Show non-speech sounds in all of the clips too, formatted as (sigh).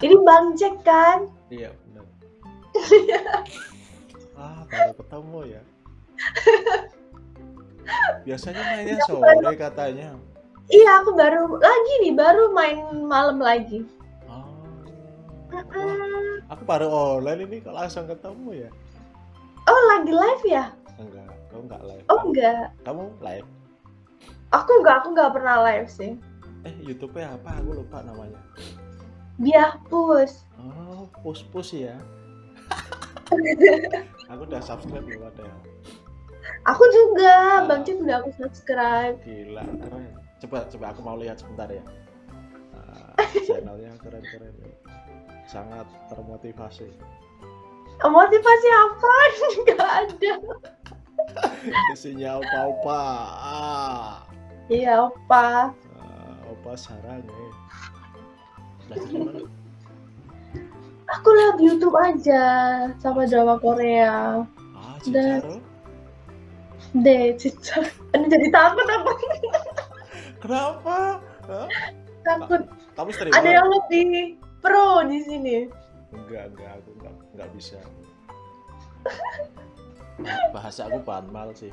Ini Bang Jack kan? Iya benar. (laughs) ah baru ketemu ya. Biasanya mainnya Iya, sore katanya. Iya, aku baru lagi nih, baru main malam lagi. Oh. Wah, aku baru online ini kok langsung ketemu ya? Oh, lagi live ya? Enggak, kamu enggak live. Oh, enggak. Kamu live? Aku enggak, aku enggak pernah live sih. Eh, YouTube-nya apa? Aku lupa namanya. Biah pus. Oh, push-push ya. (laughs) aku udah subscribe loh ada Aku juga, Ah. Bang Jack udah aku subscribe. gila keren. Coba coba aku mau lihat sebentar ya. Ah, (laughs) channelnya keren-keren. ya. Sangat termotivasi. Motivasi apa? (laughs) Enggak ada. Isinya opa-opa. Ah, Iya, opa. ah, opa sarang eh. Mana? Aku lihat YouTube aja sama drama Korea. Ah, Dan-. Deh, cica. Ini jadi takut aku. Kenapa? Hah? Takut. Kamu streamer? Ada yang lebih pro di sini. Enggak, enggak, aku enggak, enggak bisa. Bahasa aku banmal sih.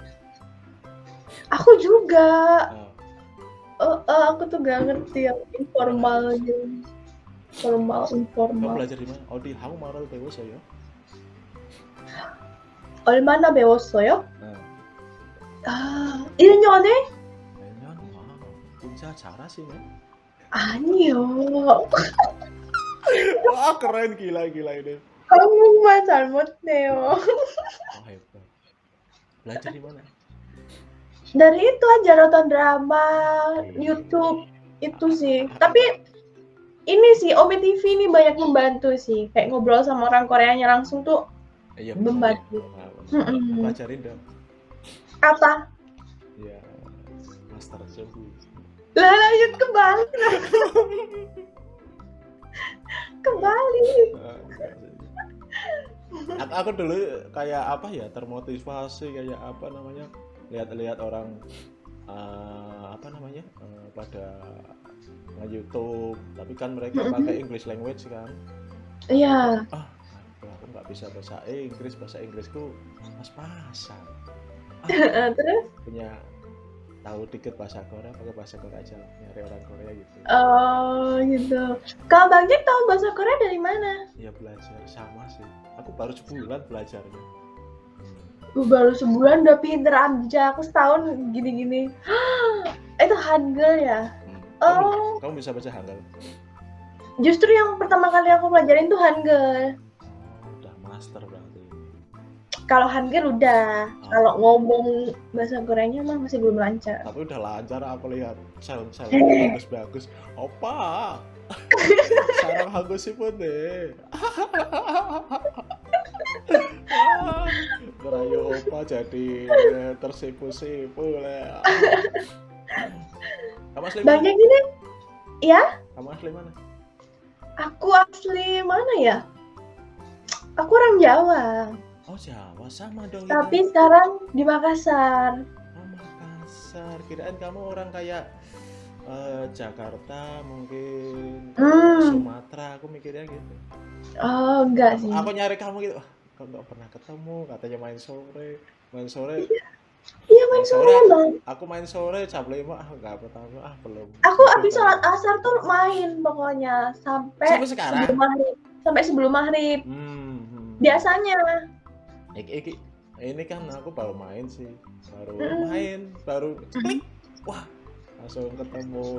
Aku juga. Ah, Eh, eh, aku tuh gak ngerti yang informalnya. Formal, kamu informal. belajar di mana? Oh di Hangul 배웠어요 얼마나 배웠어요? Nah, 아, 1년에? 매년 와, 혼자 잘하시네. 아니요. Wah keren gila gila ini. 한국말 잘못해요. Wah hebat. Belajar di mana? Dari itu aja nonton drama, YouTube itu sih. Tapi ini sih OP TV ini banyak membantu sih. Kayak ngobrol sama orang Koreanya langsung tuh Iya Membantu. benar. Mm-mm. Pelajarin dong. apa? Ya, master suhu. Lah lanjut kembali. Ah, enggak sih. aku, aku dulu kayak apa ya termotivasi kayak apa namanya lihat-lihat orang eh, apa namanya eh, pada nge-youtube tapi kan mereka Mhm. pakai English language kan Iya. ah aduh, aku nggak bisa bahasa Inggris bahasa Inggrisku pas-pasan (laughs) ah, Terus? punya tahu dikit bahasa Korea pakai bahasa Korea aja nyari orang Korea gitu Oh gitu. Kalau Bang Jack tahu bahasa Korea dari mana? ya belajar sama sih aku baru sebulan belajarnya baru sebulan udah pinter aja. Aku setahun gini-gini. (gasps) Itu Hangul ya? Hmm. Oh. Kamu, kamu bisa baca Hangul? Justru yang pertama kali aku pelajarin tuh Hangul. Udah master berarti. Kalau Hangul udah. Oh. Kalau ngomong bahasa Koreanya mah masih belum lancar. Tapi udah lancar aku lihat sel-sel Eh. (laughs) bagus-bagus. Opa. (laughs) Sarang Hangul sih pun deh. (laughs) Berayu opa jadi tersipu-sipu lah. Kamu asli mana? Jack ini, ya? Kamu asli mana? Aku asli mana ya? Aku orang Jawa. Oh Jawa sama dong Tapi ini. sekarang di Makassar. Oh Makassar. Kirain kamu orang kayak eh, Jakarta mungkin Hmm. Sumatera. Aku mikirnya gitu. Oh, enggak sih. Aku nyari kamu gitu. Kok nggak pernah ketemu? Katanya main sore. Main sore. Iya main main sore, sore. Bang. Aku main sore jam 5 ah nggak pertama ah belum. Aku habis sholat asar tuh main pokoknya sampai, Sampai sekarang. sebelum maghrib. Sampai sebelum maghrib. Hmm, hmm. Biasanya. Iki, iki, ini kan aku baru main sih. Baru Mm-mm. main, baru klik. Wah, langsung ketemu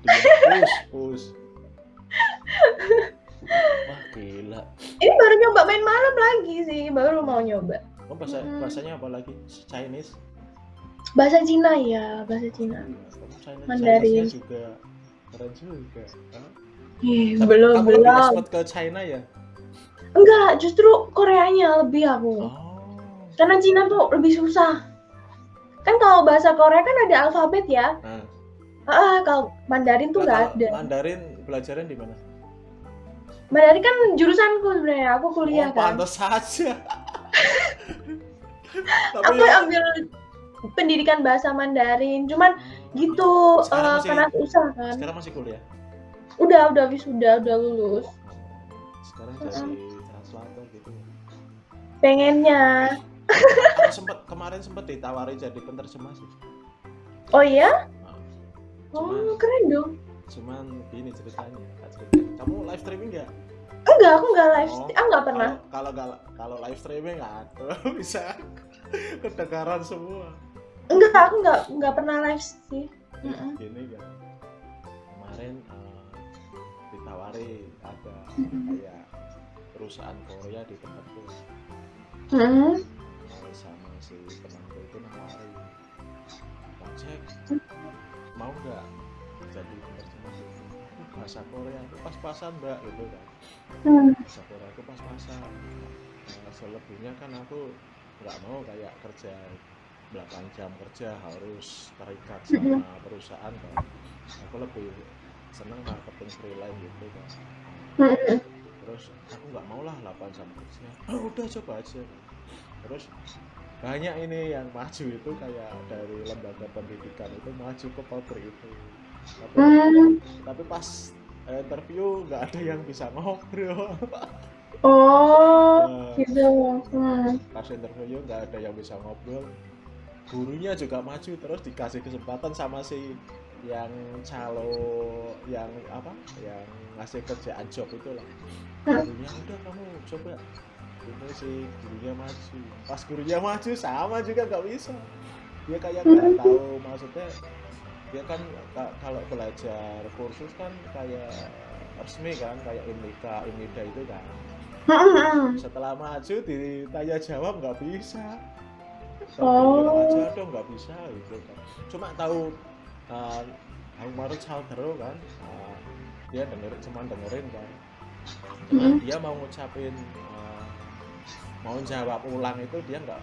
dia push, push. (laughs) Wah, gila. Ini baru nyoba main malam lagi sih, baru mau nyoba. Oh, bahasa Mm-mm. bahasanya apa lagi? Chinese? Bahasa Cina ya, bahasa Cina. Kamu Chinese, Mandarin. Chinese-nya juga keren juga. Hah? Tapi belum kamu belum. expert ke China ya? Enggak, justru Koreanya lebih aku. Oh. Karena Cina tuh lebih susah. Kan kalau bahasa Korea kan ada alfabet ya. Nah, Ah, kalau Mandarin tuh Nah, nggak ada. Mandarin belajarnya di mana? Mandarin kan jurusanku sebenarnya, aku kuliah oh, kan. pantas saja. (laughs) Aku ya- ambil pendidikan bahasa Mandarin, cuman gitu Sekarang eh, masih- karena susah kan. Sekarang masih kuliah. Udah, udah wisuda, udah lulus. Oh, sekarang jadi translator gitu pengennya Aku sempet kemarin sempet ditawari jadi penerjemah sih oh iya Nah, oh keren dong cuman gini ceritanya cerita. kamu live streaming nggak? Enggak aku enggak live Oh, ah enggak pernah. kalau kalau kalau live streaming aduh (laughs) bisa kedengaran semua. Enggak aku enggak enggak pernah live sih. Mm-mm. gini kan kemarin eh, ditawari ada kayak perusahaan Korea di tempatku. Mm-mm. mau sama si temanku itu nawari ojek mau nggak "Aduh, bahasa Korea itu pas-pasan mbak gitu kan. Hmm. bahasa Korea itu pas-pasan. Nah, selebihnya kan aku nggak mau kayak kerja 8 jam kerja harus terikat sama perusahaan kan. Aku lebih seneng marketing freelance gitu kan. Mm-mm. terus aku nggak mau lah 8 jam kerja. Oh, udah coba aja. Terus banyak ini yang maju itu kayak dari lembaga pendidikan itu maju ke pabrik itu tapi, Hmm. tapi pas eh, interview nggak ada yang bisa ngobrol oh Nah, gitu. Hmm. pas interview nggak ada yang bisa ngobrol. Gurunya juga maju terus dikasih kesempatan sama si yang calo yang apa? Yang ngasih kerjaan job itu lah gurunya udah kamu coba. Itu si gurunya maju. Pas gurunya maju sama juga nggak bisa. Dia kayak nggak tahu maksudnya dia kan ka- kalau belajar kursus kan kayak resmi kan kayak Imika Imida itu kan. Setelah maju ditanya jawab nggak bisa. Oh. aja dong nggak bisa gitu kan. Cuma tahu uh, Marut Saudara kan uh, dia dengerin cuma dengerin kan. Cuma Mm. dia mau ngucapin uh, mau jawab ulang itu dia nggak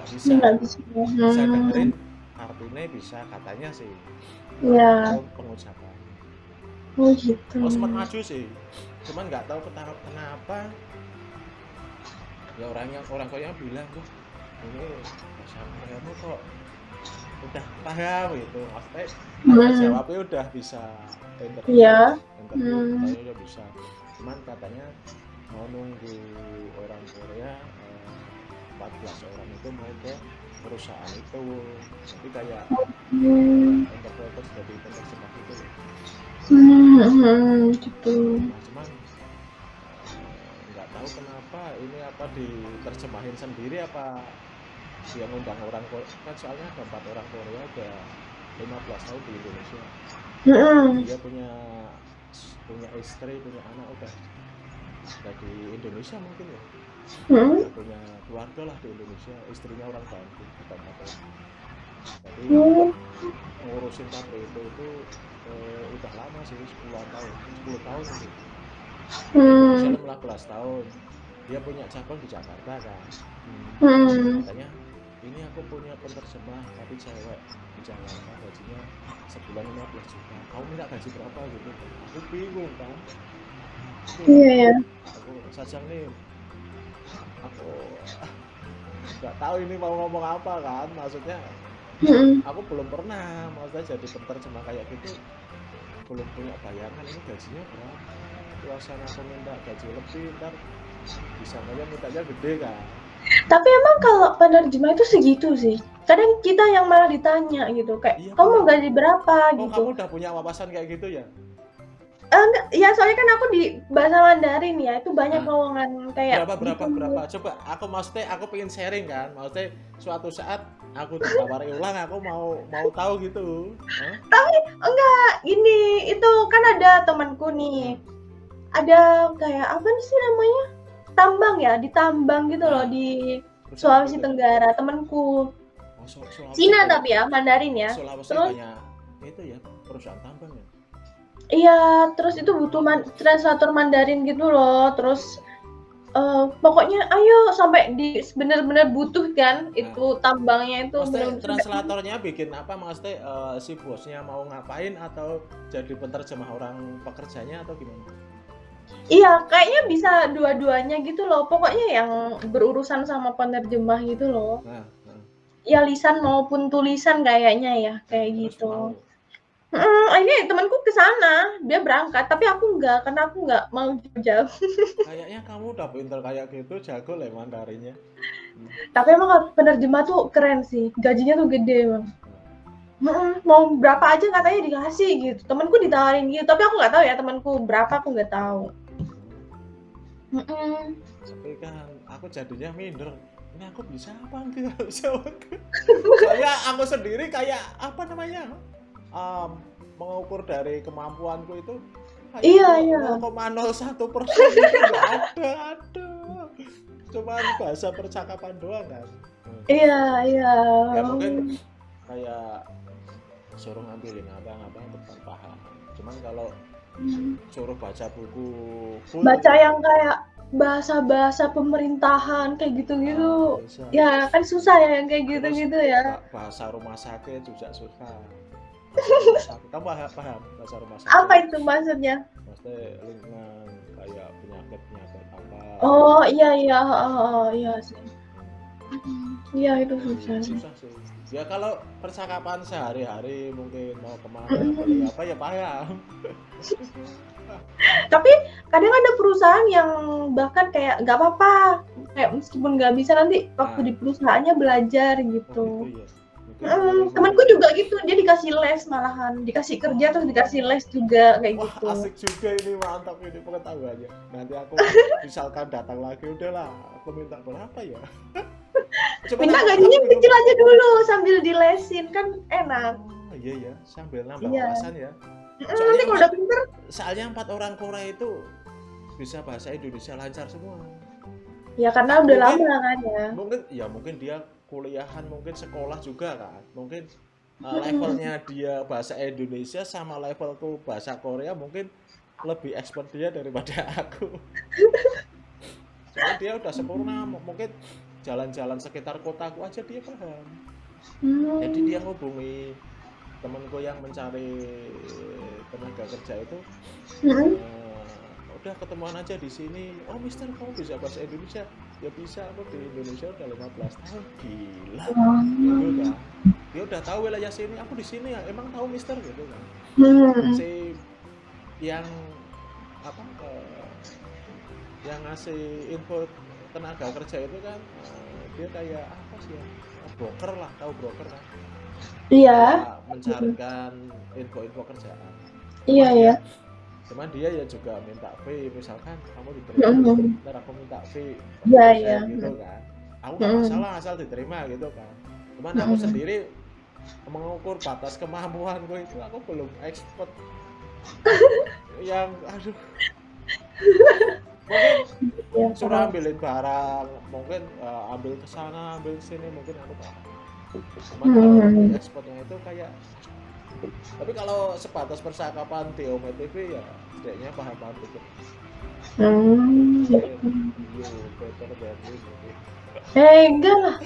nggak bisa. Nggak bisa bisa dengerin artinya bisa katanya sih Iya. Pengucapan oh gitu oh sempat maju sih cuman nggak tahu kenapa kenapa ya orangnya orang Korea bilang tuh ini bahasa Koreamu kok udah paham gitu maksudnya Hmm. jawabnya udah bisa interview Iya. interview Hmm. udah bisa cuman katanya mau nunggu orang Korea eh, 14 orang itu mau ke perusahaan itu. Jadi kayak interpreter jadi penerjemah itu. Loh. Hmm, gitu. Nah, cuman eh, nggak tahu kenapa ini apa diterjemahin sendiri apa dia ngundang orang Korea kan soalnya ada empat orang Korea udah 15 tahun di Indonesia. Hmm. dia punya punya istri punya anak udah. Udah di Indonesia mungkin ya Hmm. Punya keluarga lah di Indonesia istrinya orang Bandung bukan apa jadi Hmm. ngurusin pabrik itu itu eh, udah lama sih 10 tahun 10 tahun sih Hmm. Misalnya 15 tahun dia punya cabang di Jakarta kan Hmm. Hmm. katanya ini aku punya penerjemah tapi cewek di Jakarta gajinya sebulan 15 juta kamu minta gaji berapa gitu aku bingung kan Iya ya. aku sajang nih aku nggak tahu ini mau ngomong apa kan maksudnya Hmm. aku belum pernah maksudnya jadi penerjemah kayak gitu. Belum punya bayangan ini gajinya berapa. Suasana aku minta gaji lebih ntar bisa aja mintanya gede kan. Tapi emang kalau penerjemah itu segitu sih. Kadang kita yang malah ditanya gitu, kayak Iya, kamu gaji berapa? Oh gitu. kamu udah punya wawasan kayak gitu ya enggak, ya soalnya kan aku di bahasa Mandarin ya, itu banyak Ah. lowongan kayak berapa berapa gitu. berapa coba aku maksudnya aku pengen sharing kan maksudnya suatu saat aku ditawari ulang aku mau mau tahu gitu Hah? Enggak, ini itu kan ada temanku nih. Ada kayak apa sih namanya? Tambang ya, di tambang gitu loh di Terus Sulawesi? Tenggara, temanku. Oh, Sul- Sulawesi Cina tapi ya, Mandarin ya. Sulawesi Terus- banyak itu ya perusahaan tambang ya Iya, terus itu butuh man- translator Mandarin gitu loh. Terus eh, pokoknya ayo sampai di bener-bener butuh kan itu tambangnya itu Maksudnya bener-bener translatornya bikin apa maksudnya eh, si bosnya mau ngapain atau jadi penerjemah orang pekerjanya atau gimana? Iya, kayaknya bisa dua-duanya gitu loh. Pokoknya yang berurusan sama penerjemah gitu loh. Nah, nah. Ya lisan maupun tulisan kayaknya ya, kayak Terus gitu. mau. Mm, ini temanku ke sana, dia berangkat, tapi aku enggak, karena aku enggak mau jauh. (laughs) Kayaknya kamu udah pinter kayak gitu, jago lah Mandarinnya. Hmm. Tapi emang penerjemah tuh keren sih, gajinya tuh gede bang. Mm, mau berapa aja katanya dikasih gitu. Temanku ditawarin gitu, tapi aku nggak tahu ya temanku berapa aku nggak tahu. Mm-mm. Tapi kan aku jadinya minder. Ini aku bisa apa enggak bisa (laughs) Soalnya aku sendiri kayak apa namanya? Um, mengukur dari kemampuanku itu iya iya. 0,01 persen. Nggak ada ada cuma bahasa percakapan doang kan? Iya iya. Ya mungkin kayak suruh ngambilin apa-apa depan paham. Cuman kalau hmm. suruh baca buku full, baca yang kayak bahasa-bahasa pemerintahan kayak gitu-gitu. Ah, ya kan susah ya yang kayak gitu-gitu ya. Bahasa rumah sakit juga susah kamu paham, paham. Bahasa rumah sakit. Apa itu maksudnya? Maksudnya lingkungan kayak penyakit penyakit apa? Oh iya iya. Oh, oh iya sih. Iya itu susah susah sih. Ya kalau percakapan sehari-hari mungkin mau ke mana apa ya paham. (laughs) Tapi kadang ada perusahaan yang bahkan kayak nggak apa-apa. Kayak meskipun nggak bisa nanti waktu nah. di perusahaannya belajar gitu, oh, gitu ya. Hmm, temanku juga gitu, dia dikasih les malahan, dikasih kerja terus dikasih les juga kayak Wah, gitu. asik juga ini mantap ini pengetahuannya. Nanti aku (laughs) misalkan datang lagi udahlah, aku minta berapa ya? (laughs) Coba minta gajinya kecil aja dulu sambil dilesin kan enak. Oh, iya ya, sambil nambah iya. wawasan ya. Soalnya Nanti kalau udah pinter. Soalnya empat orang Korea itu bisa bahasa Indonesia lancar semua. Ya karena udah mungkin, lama kan ya. Mungkin ya mungkin dia kuliahan mungkin sekolah juga kan. Mungkin uh, levelnya (laughs) dia bahasa Indonesia sama levelku bahasa Korea mungkin lebih expert dia daripada (laughs) aku. Soalnya dia udah sempurna mungkin jalan-jalan sekitar kotaku aja dia paham. Hmm. jadi dia ngubungi temanku yang mencari tenaga kerja itu. Hmm. uh, udah ketemuan aja di sini. Oh Mister kamu bisa bahasa Indonesia ya bisa aku di Indonesia udah 15 tahun. Gila. Gitu kan dia udah tahu wilayah sini aku di sini ya emang tahu Mister gitu kan. Hmm. si yang apa uh, yang ngasih info tenaga kerja itu kan uh, dia kayak apa sih ya broker lah tahu broker kan. Iya. Mencarikan info-info kerjaan. Iya iya cuman dia ya juga minta fee misalkan kamu diterima mm-hmm. ntar aku minta fee yeah, yeah. gitu kan aku nggak mm-hmm. masalah asal diterima gitu kan cuman aku mm-hmm. sendiri mengukur batas kemampuan gue itu aku belum expert (laughs) yang aduh (laughs) mungkin ya, suruh ambilin barang mungkin uh, ambil ke sana ambil sini mungkin aku tahu cuman hmm. ekspornya itu kayak tapi kalau sebatas percakapan di Ome TV ya setidaknya paham-paham itu hmm eh enggak lah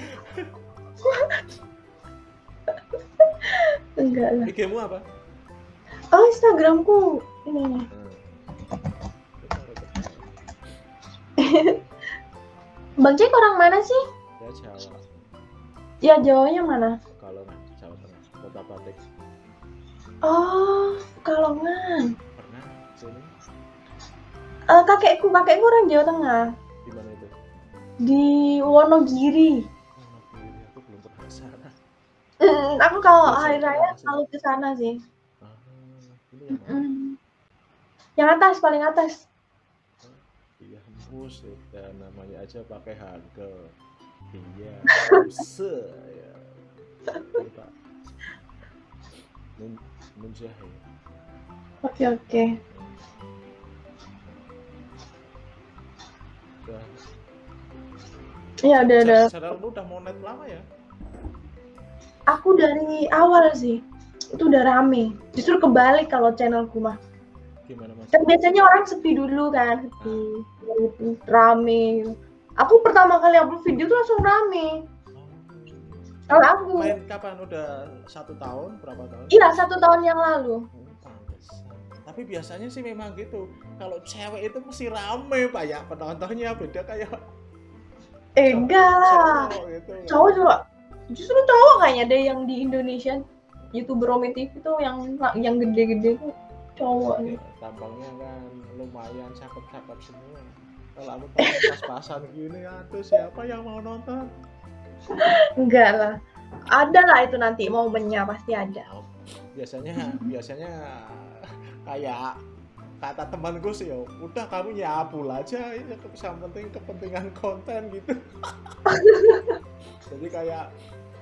enggak lah ig apa oh Instagramku ini hmm. Bang Cek orang mana sih? Ya Jawa. Ya Jawanya mana? Kalau Jawa Tengah, Kota Batik. Oh, Kalongan. Pernah sini? Uh, kakekku, kakekku orang Jawa Tengah. Di mana itu? Di Wonogiri. Wonogiri, aku belum pernah ke sana. Mm, aku kalau hari raya selalu ke sana sih. Ah, ini yang, mm. yang atas, paling atas. Iya, mus ya namanya aja pakai harga. Iya, (laughs) se ya. Pak menjahit oke oke Iya udah udah. Sadar lu udah monet lama ya? Aku dari awal sih. Itu udah rame. Justru kebalik kalau channelku mah. Gimana mas? Kan biasanya orang sepi dulu kan, sepi, ah. rame. Aku pertama kali upload video tuh langsung rame. Kalau aku main kapan? Udah satu tahun? Berapa tahun? Iya satu tahun yang lalu. Oh, Tapi biasanya sih memang gitu. Kalau cewek itu mesti rame pak ya penontonnya beda kayak. Eh enggak lah. Cowok, gitu. cowok juga. Justru cowok kayaknya deh yang di Indonesia. youtuber Romi TV tuh yang yang gede-gede tuh cowok. Ya, tampangnya kan lumayan cakep-cakep semua kalau aku pas-pasan gini aduh siapa yang mau nonton Enggak lah. Ada lah itu nanti momennya pasti ada. biasanya biasanya kayak kata temanku sih ya udah kamu nyabul aja ini yang penting kepentingan konten gitu jadi kayak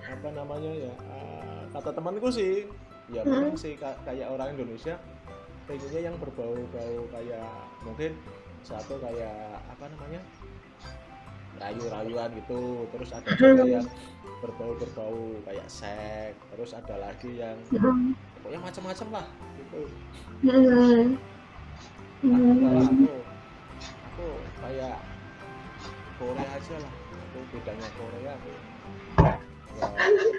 apa namanya ya eh, kata temanku sih ya Hmm. memang sih ka- kayak orang Indonesia pengennya yang berbau-bau kayak mungkin satu kayak apa namanya rayu-rayuan gitu terus ada juga Hmm. yang berbau-berbau kayak seks terus ada lagi yang Hmm. pokoknya macam-macam lah gitu Hmm. Kalau Hmm. aku aku kayak Korea aja lah aku bedanya Korea aku ya,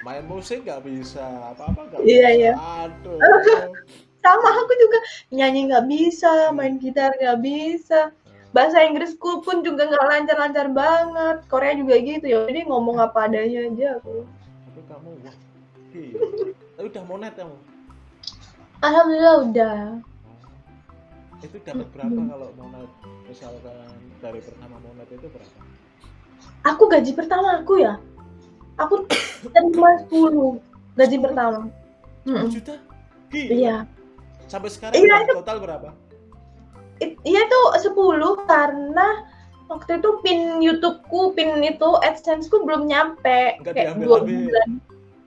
main musik nggak bisa apa-apa nggak Iya, bisa iya. aduh (laughs) Sama aku juga nyanyi nggak bisa, main gitar nggak bisa. Bahasa Inggrisku pun juga nggak lancar-lancar banget. Korea juga gitu ya. Jadi ngomong apa adanya aja aku. tapi kamu wah gila tapi udah monet kamu Alhamdulillah udah. itu dapat berapa kalau monet misalkan dari pertama monet itu berapa Aku gaji pertama aku ya. Aku terima 10 gaji pertama. 10 Mm-mm. juta gila Iya. sampai sekarang Iya, total berapa Iya tuh 10 karena waktu itu pin YouTubeku, pin itu AdSense-ku belum nyampe. Nggak Kayak dua bulan.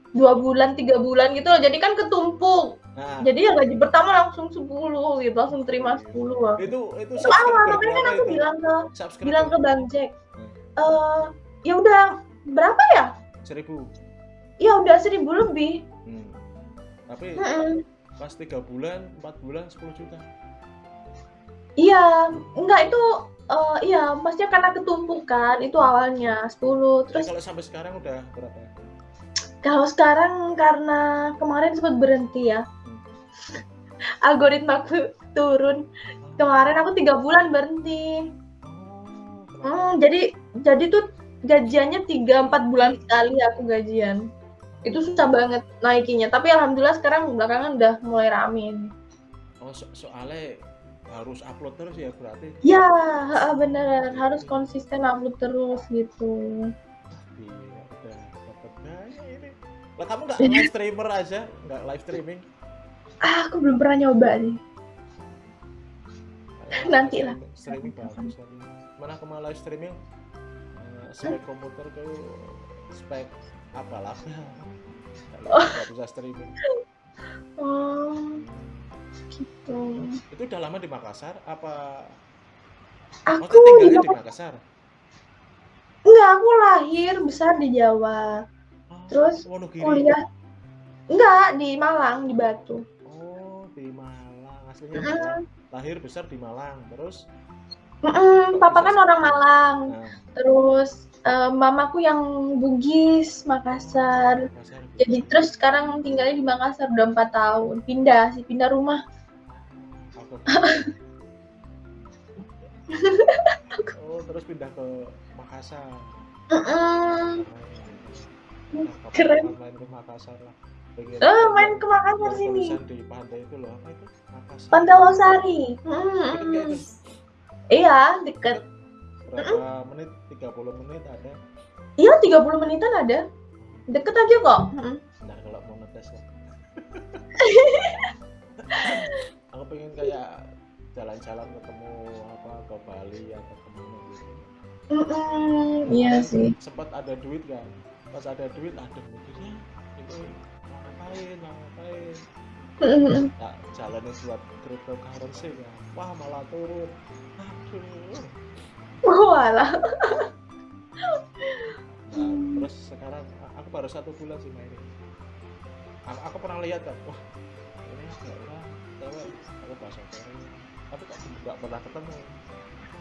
Dua bulan, tiga bulan gitu loh. Jadi kan ketumpuk. nah Jadi yang gaji pertama langsung 10 gitu, langsung terima 10 aku. itu itu Itu awal, makanya kan aku itu bilang ke bilang ke Bang Jack. Hmm. Eh, ya udah berapa ya? seribu Ya udah seribu lebih. Hmm. Tapi Mm-mm. pas tiga bulan, empat bulan, 10 juta. Iya, enggak itu eh, iya, maksudnya karena ketumpukan itu awalnya 10 Terus kalau sampai sekarang udah berapa? Kalau sekarang karena kemarin sempat berhenti ya, algoritmaku turun. Kemarin aku tiga bulan berhenti. Oh? Hmm, jadi jadi tuh gajiannya tiga empat bulan sekali aku gajian. Itu susah banget naikinya. Tapi alhamdulillah sekarang belakangan udah mulai rame. Oh, so- soalnya harus upload terus ya berarti. Ya, bener harus konsisten upload terus gitu. Iya, udah dapat gaya ini. Lah kamu nggak live (laughs) streamer aja, nggak live streaming? Ah, aku belum pernah nyoba nih. Nanti lah. Streaming bagus tapi mana aku mau live streaming eh, spek komputer tuh spek apalah (laughs) nggak bisa streaming Oh, gitu. itu udah lama di Makassar? Apa Aku Maksudnya di tinggalnya di Makassar? Enggak, aku lahir besar di Jawa. Oh, Terus Wonogiri. kuliah enggak di Malang di Batu. Oh di Malang. Aslinya Malang. Lahir besar di Malang. Terus? Mm-mm, papa kan orang Malang. Nah terus eh, mamaku yang Bugis Makassar. Makassar jadi terus sekarang tinggalnya di Makassar udah empat tahun. Pindah sih pindah rumah oh terus pindah ke Makassar. Mm-mm. Nah, Keren. main ke Makassar lah? Eh, main ke Makassar sini. di pantai itu loh apa itu? Makassar. Pantai Losari Deket itu? iya deket. Berapa menit? 30 menit ada. Iya 30 menitan ada. Deket aja kok. Nah kalau mau ngetes lah (laughs) aku pengen kayak jalan-jalan ketemu apa ke Bali atau ke mana gitu Mm-mm, iya sih. sempat ada duit kan pas ada duit ada mikirnya mau ngapain mau ngapain? Tak jalanin buat cryptocurrency kan wah malah turun. Aduh. Walah. Nah, terus sekarang aku baru satu bulan sih mainin aku, aku pernah lihat kan wah ini cewek aku bahasa Korea tapi kok nggak pernah ketemu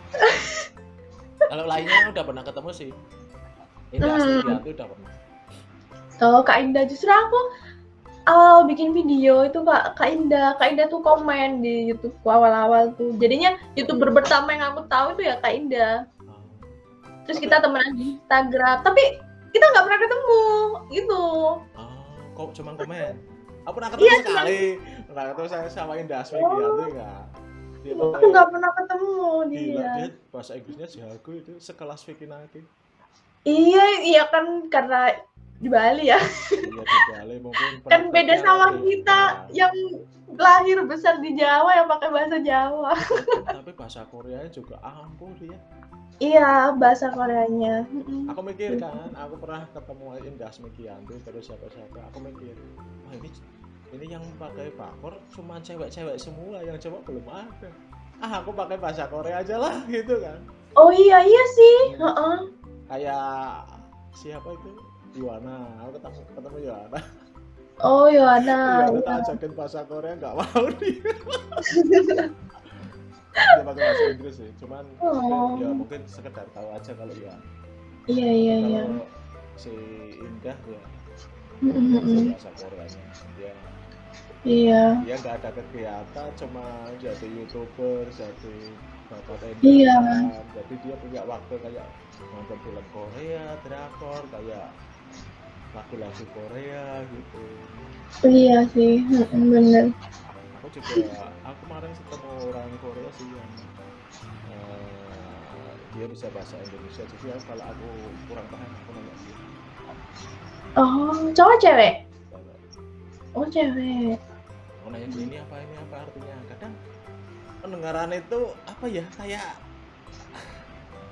(laughs) kalau lainnya udah pernah ketemu sih ini asli Hmm. itu udah pernah Oh, Kak Indah justru aku awal bikin video itu Kak Kak Indah, Kak Indah tuh komen di YouTube awal-awal tuh. Jadinya YouTuber pertama yang aku tahu itu ya Kak Indah. Ah. Terus kita temenan di Instagram, tapi kita nggak pernah ketemu gitu. Ah, kok cuma komen aku pernah ketemu Iya, sekali pernah ketemu saya sama Indasmi Oh. Gianti enggak dia Aku nggak pernah ketemu gila dia. dia bahasa Inggrisnya jago itu sekelas Vicky Naki Iya, iya kan karena di Bali ya. iya di Bali mungkin (laughs) Kan beda sama kita Iya. yang lahir besar di Jawa yang pakai bahasa Jawa. tapi bahasa Koreanya juga ampuh dia Iya, bahasa Koreanya. Aku mikir kan aku pernah ketemu Indas Mikianti terus siapa-siapa aku mikir wah ini ini yang pakai bakor cuma cewek-cewek semua yang cowok belum ada ah aku pakai bahasa Korea aja lah (laughs) gitu kan Oh iya iya sih. Heeh. kayak siapa itu Yuana aku ketemu ketemu Yuana Oh Yohana. Yuana (laughs) tak ajakin bahasa Korea nggak mau (laughs) dia dia pakai bahasa Inggris sih cuman Oh. ya mungkin sekedar tahu aja kalau ya Iya iya iya. kalau si Indah ya Mm-mm. bahasa Koreanya dia Iya. dia nggak ada kegiatan cuma jadi youtuber jadi dapat Iya. endorsean. jadi dia punya waktu kayak nonton film Korea drakor kayak lagu-lagu Korea gitu Iya sih. Bener. aku juga aku kemarin ketemu orang Korea sih yang eh, dia bisa bahasa Indonesia jadi aku- kalau aku kurang paham aku nanya dia Oh cowok cewek? Oh cewek. Mau nanya dia ini apa ini apa artinya kadang pendengaran itu apa ya kayak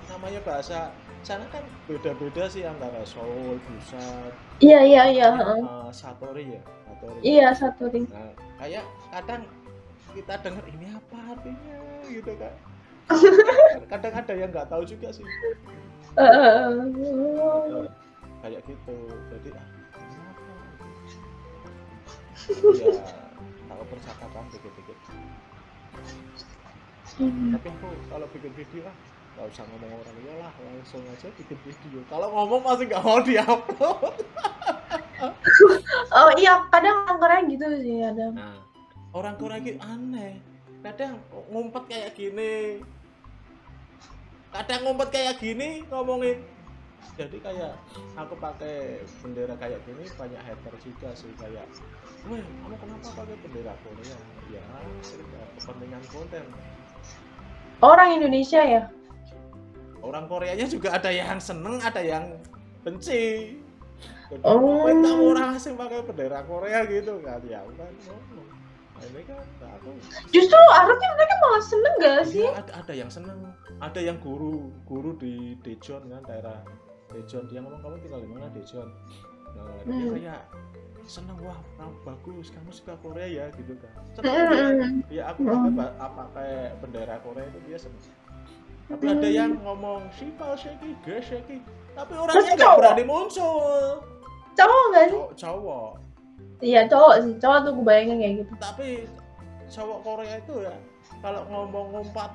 namanya bahasa sana kan beda-beda sih antara Seoul, Busan, Iya iya iya. eh, Satori ya, Satori. Iya satu ring. Nah, kayak kadang kita dengar ini apa artinya gitu kan. (laughs) kadang ada yang nggak tahu juga sih. Heeh. Kayak gitu. Jadi ah? Ya, (laughs) tahu percakapan dikit-dikit. Hmm. Tapi aku kalau bikin video ah nggak usah ngomong orang ya lah langsung aja bikin video. Kalau ngomong masih nggak mau diupload. (laughs) Oh iya kadang orang Korea gitu sih ada. Nah, orang Korea gitu aneh. Kadang ngumpet kayak gini. Kadang ngumpet kayak gini ngomongin. Jadi kayak aku pakai bendera kayak gini banyak hater juga sih kayak, weh kamu kenapa pakai bendera Korea? Ya, sekedar kepentingan konten. Orang Indonesia ya? Orang Koreanya juga ada yang seneng, ada yang benci. Jadi, Oh. kamu orang asing pakai bendera Korea gitu kan? Ya kan ngomong. Nah, kan aku Justru harusnya mereka malah seneng gak sih? Iya, ada, ada yang seneng, ada yang guru, guru di Daejeon kan daerah Daejeon dia ngomong kamu tinggal di mana Daejeon. Nah, dia Hmm. kayak seneng wah kamu bagus, kamu suka Korea ya gitu kan. Seneng dia aku pakai apa pakai bendera Korea itu dia seneng. Tapi ada yang ngomong Shipal Sheki, Ge Sheki, tapi orangnya nggak berani muncul. Cowok gak sih? Cowok, cowok. Iya cowok sih, cowok tuh gue bayangin kayak gitu. tapi cowok Korea itu ya kalau ngomong ngumpat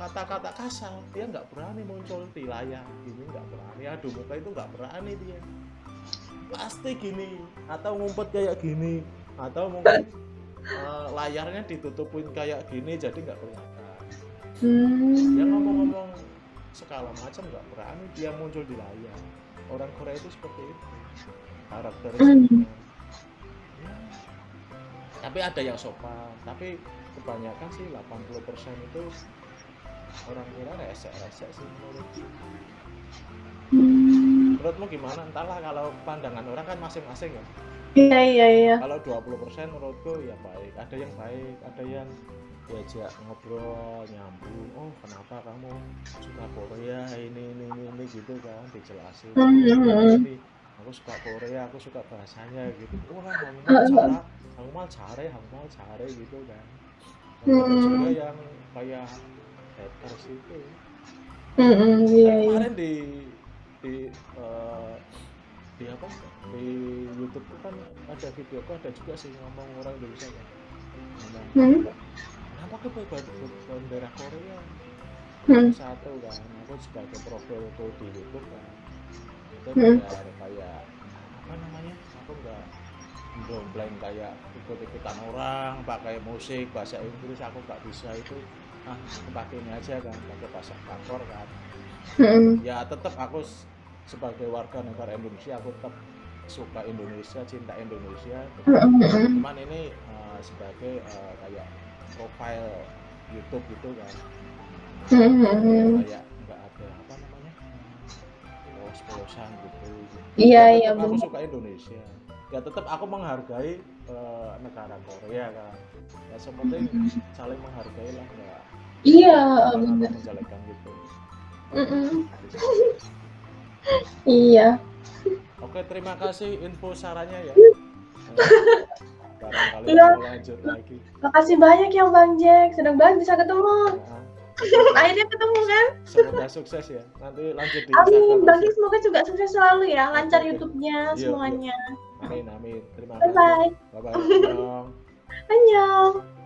kata-kata kasar dia nggak berani muncul di layar gini nggak berani aduh muka itu nggak berani dia pasti gini atau ngumpet kayak gini atau mungkin eh, layarnya ditutupin kayak gini jadi nggak kelihatan Hmm. dia ngomong-ngomong segala macam nggak berani dia muncul di layar orang Korea itu seperti itu karakteristiknya Ya. tapi ada yang sopan tapi kebanyakan sih 80% itu orang Korea resek-resek sih menurutku Hmm. Menurutmu gimana? Entahlah kalau pandangan orang kan masing-masing ya. Iya iya iya. kalau 20% menurutku ya baik. Ada yang baik ada yang diajak ngobrol nyambung. Oh kenapa kamu suka Korea? Ini ini ini, ini gitu kan dijelasin. Hmm, hmm, hmm. Jadi, aku suka Korea aku suka bahasanya gitu. Wah kamu mal cara kamu mal care kamu mal care gitu kan. Dan ada Hmm. juga yang kayak haters itu. Hmm, hmm, iya iya. kemarin di di eh, di apa? Di YouTube tuh kan ada video kok ada juga sih ngomong orang Indonesia kan. Ngomong Hmm. kenapa ke bendera Korea? Hmm. satu kan aku sebagai profilku di YouTube kan. Itu Hmm. biar kayak apa namanya? Aku nggak dombleng kayak ikut-ikutan orang pakai musik bahasa Inggris aku nggak bisa itu. Ah aku pakai ini aja kan pakai bahasa kantor kan Hmm. ya tetap aku sebagai warga negara Indonesia aku tetap suka Indonesia cinta Indonesia Mm-mm. cuman ini uh, sebagai uh, kayak profile YouTube gitu kan kayak nggak ada apa namanya polos-polosan gitu Iya, Ya, iya, aku benar. suka Indonesia ya tetap aku menghargai uh, negara Korea kan ya sepenting saling menghargai lah nggak Iya, benar. menjelekan gitu Mm-mm. (laughs) Iya. Oke, terima kasih info sarannya ya. (laughs) Barangkali Iya. lanjut lagi. Makasih banyak ya Bang Jack. Senang banget bisa ketemu. Nah, (laughs) Akhirnya ketemu kan? semoga sukses ya. Nanti lanjut di Amin. Bang Jack semoga juga sukses selalu ya. Lancar Oke. YouTube-nya Iya, semuanya. Amin, amin. Terima Bye kasih. bye. Bye bye. Annyeong.